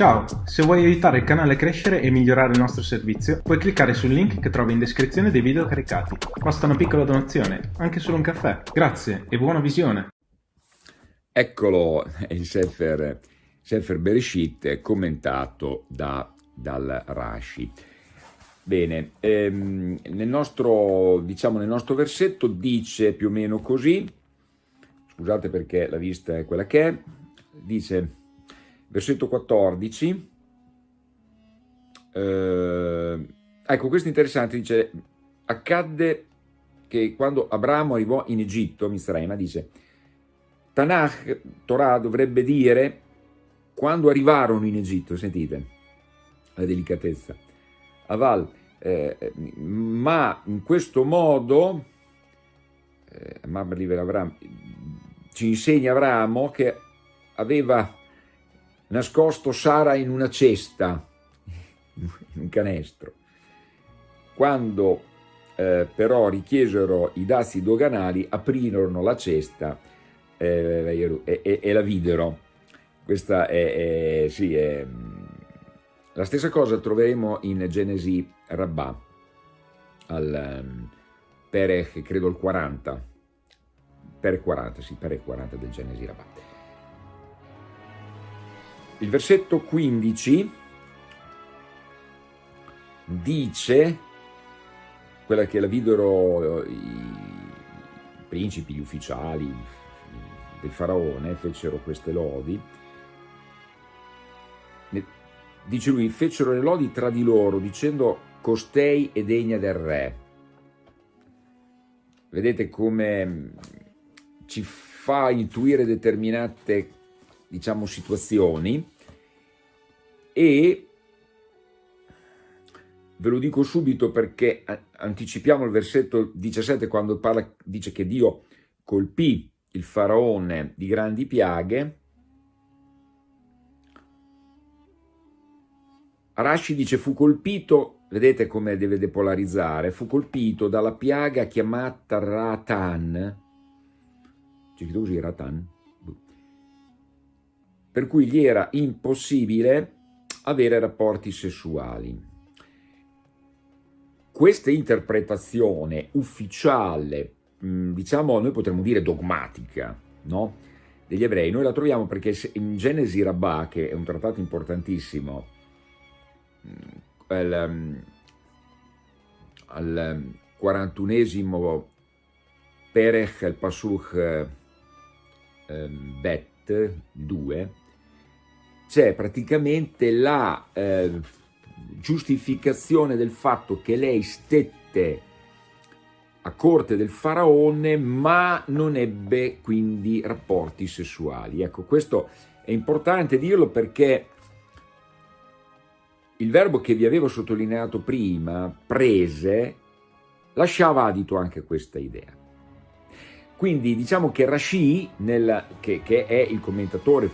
Ciao, se vuoi aiutare il canale a crescere e migliorare il nostro servizio, puoi cliccare sul link che trovi in descrizione dei video caricati. Basta una piccola donazione, anche solo un caffè. Grazie e buona visione! Eccolo, il Sefer, Sefer Bereshit commentato da, dal Rashi. Bene, ehm, nel, nostro, diciamo, nel nostro versetto dice più o meno così, scusate perché la vista è quella che è, dice versetto 14, eh, ecco questo è interessante, dice, accadde che quando Abramo arrivò in Egitto, Misraima, dice, Tanakh, Torah dovrebbe dire, quando arrivarono in Egitto, sentite la delicatezza, Aval, eh, ma in questo modo, eh, ci insegna Abramo che aveva nascosto Sara in una cesta, in un canestro. Quando eh, però richiesero i dazi doganali, aprirono la cesta eh, e, e, e, la videro. Questa è, è, sì, è, la stessa cosa troveremo in Genesi Rabbà, al um, Perech, credo il 40, per 40, sì, per 40 del Genesi Rabbà. Il versetto 15 dice, quella che la videro eh, i principi, gli ufficiali del faraone, fecero queste lodi, dice lui, fecero le lodi tra di loro, dicendo costei è degna del re. Vedete come ci fa intuire determinate diciamo, situazioni. E ve lo dico subito perché anticipiamo il versetto 17 quando parla, dice che Dio colpì il faraone di grandi piaghe, Arashi dice fu colpito, vedete come deve depolarizzare, fu colpito dalla piaga chiamata Ratan, c'è scritto così Ratan, per cui gli era impossibile avere rapporti sessuali. Questa interpretazione ufficiale, diciamo noi potremmo dire dogmatica, no? degli ebrei, noi la troviamo perché in Genesi Rabbah, che è un trattato importantissimo, al, al 41esimo Perech al Pasuch eh, Bet 2, c'è praticamente la eh, giustificazione del fatto che lei stette a corte del faraone ma non ebbe quindi rapporti sessuali. Ecco, questo è importante dirlo perché il verbo che vi avevo sottolineato prima, prese, lasciava adito anche questa idea. Quindi diciamo che Rashi, nel, che, che è il commentatore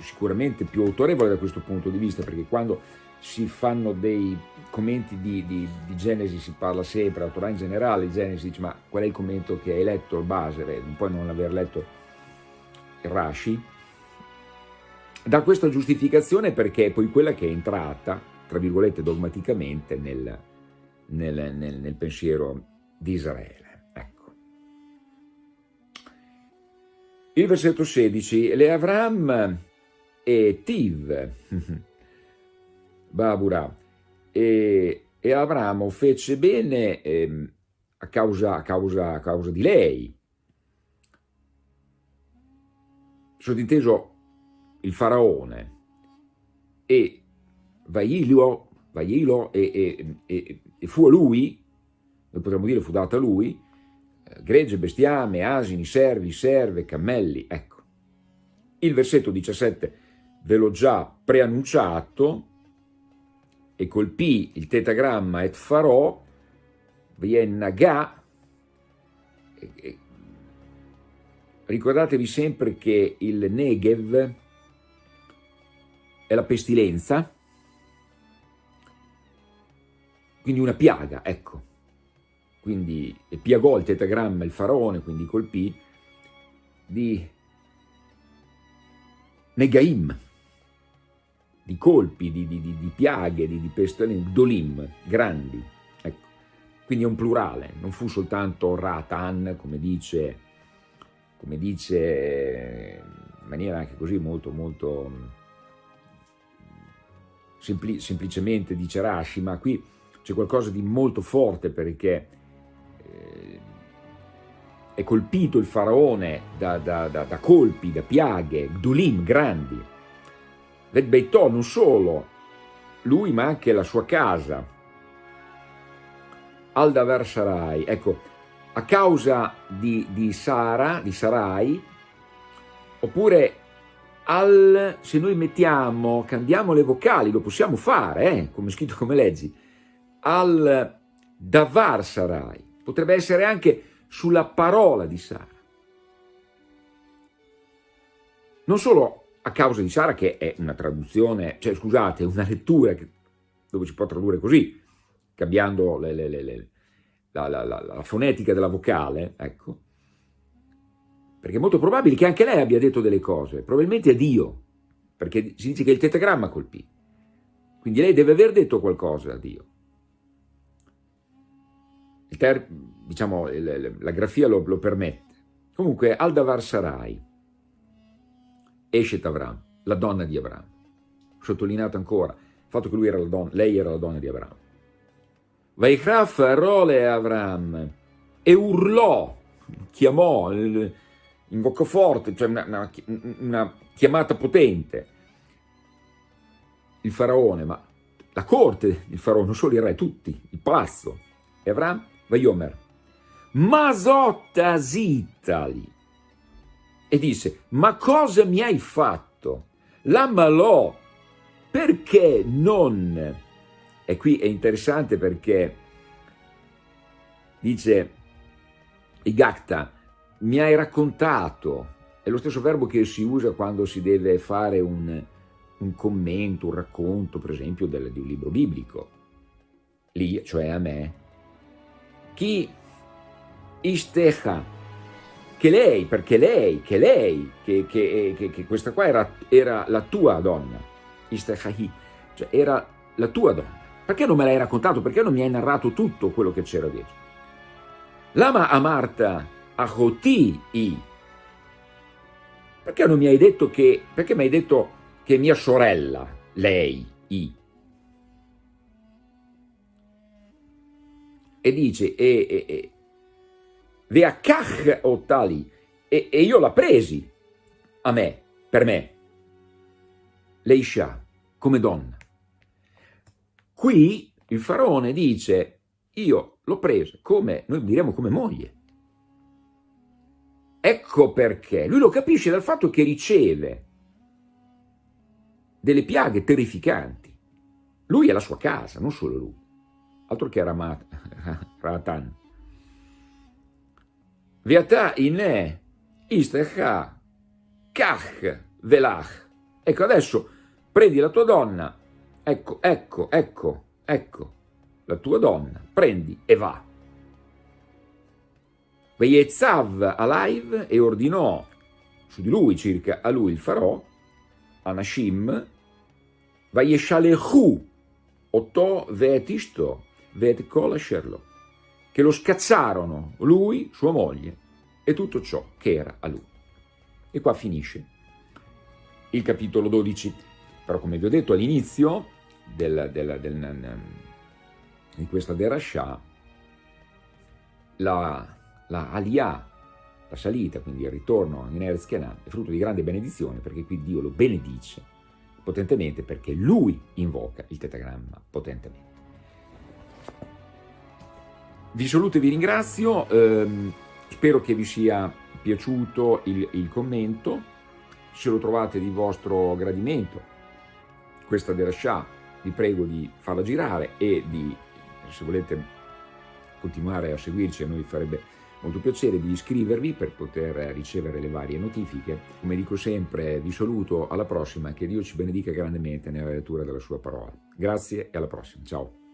sicuramente più autorevole da questo punto di vista, perché quando si fanno dei commenti di, di, di Genesi si parla sempre, la Torah in generale, Genesi dice ma qual è il commento che hai letto, il base, puoi non aver letto il Rashi, da questa giustificazione perché è poi quella che è entrata, tra virgolette, dogmaticamente nel, nel, nel, nel pensiero di Israele. Ecco. Il versetto 16, le Avram e Tiv, Babura, e, e Abramo fece bene eh, a, causa, a, causa, a causa di lei. Sottinteso il faraone e Vailo, Vailo e, e, e, fu a lui, noi potremmo dire fu data a lui, eh, gregge, bestiame, asini, servi, serve, cammelli, ecco. Il versetto 17 ve l'ho già preannunciato, e colpì il tetagramma et farò, viennaga, ricordatevi sempre che il Negev è la pestilenza, quindi una piaga, ecco. Quindi piagò il tetagramma il faraone, quindi colpì, di Negaim, di colpi, di, di, di piaghe, di, di pestilenti, dolim, grandi. Ecco. Quindi è un plurale, non fu soltanto Ratan, come dice, come dice in maniera anche così molto, molto sempli, semplicemente dice Rashi, ma qui c'è qualcosa di molto forte perché eh, è colpito il faraone da, da, da, da colpi, da piaghe, dulim grandi, del Beitò, non solo. Lui ma anche la sua casa, Aldaver Sarai, ecco, a causa di, di Sara, di Sarai, oppure al, se noi mettiamo, cambiamo le vocali, lo possiamo fare, eh, come scritto come leggi, al Davar Sarai, potrebbe essere anche sulla parola di Sara. Non solo a causa di Sara, che è una traduzione, cioè scusate, una lettura che, dove si può tradurre così, cambiando le, le, le, la, la, la, la, fonetica della vocale, ecco, perché è molto probabile che anche lei abbia detto delle cose, probabilmente a Dio, perché si dice che il tetagramma colpì, quindi lei deve aver detto qualcosa a Dio. Ter, diciamo, la grafia lo, lo permette. Comunque, Aldavar Sarai, Eshet Avram, la donna di Avram. Sottolineato ancora il fatto che era donna, lei era la donna di Avram. Vaikraf Role Avram e urlò, chiamò, invocò forte, cioè una, una, una chiamata potente. Il faraone, ma la corte del faraone, non solo il re, tutti, il palazzo. E Avram, Vaiomer, Masotta Zitali, e disse, ma cosa mi hai fatto? L'ammalò, perché non? E qui è interessante perché dice Igacta, mi hai raccontato, è lo stesso verbo che si usa quando si deve fare un, un commento, un racconto, per esempio, del, di un libro biblico. Lì, cioè a me. Chi istecha che lei, perché lei, che lei, che, che, che, che questa qua era, era, la tua donna, Istahahi, cioè era la tua donna. Perché non me l'hai raccontato? Perché non mi hai narrato tutto quello che c'era dietro? Lama amarta ahoti i. Perché non mi hai detto che, perché mi hai detto che mia sorella, lei, i. E dice, e, e, e Veakach Ottali, e, e io l'ha presi a me, per me, Leisha, come donna. Qui il faraone dice, io l'ho presa come, noi diremmo come moglie. Ecco perché, lui lo capisce dal fatto che riceve delle piaghe terrificanti. Lui è la sua casa, non solo lui, altro che Ramat, Ratan. Viatà inè, istecha, kach, velach. Ecco, adesso prendi la tua donna, ecco, ecco, ecco, ecco, la tua donna, prendi e va. Veiezzav alive e ordinò su di lui, circa a lui il farò, Anashim, Vaieshalechu, Otto Vetisto, Vet Kolasherlo che lo scazzarono lui, sua moglie e tutto ciò che era a lui. E qua finisce il capitolo 12. Però come vi ho detto all'inizio di questa derascià, la, la aliyah, la salita, quindi il ritorno in Erez Canaan, è frutto di grande benedizione perché qui Dio lo benedice potentemente perché lui invoca il tetagramma potentemente. Vi saluto e vi ringrazio, ehm, spero che vi sia piaciuto il, il, commento, se lo trovate di vostro gradimento, questa derascià, vi prego di farla girare e di, se volete continuare a seguirci, a noi farebbe molto piacere di iscrivervi per poter ricevere le varie notifiche. Come dico sempre, vi saluto, alla prossima, che Dio ci benedica grandemente nella lettura della sua parola. Grazie e alla prossima, ciao.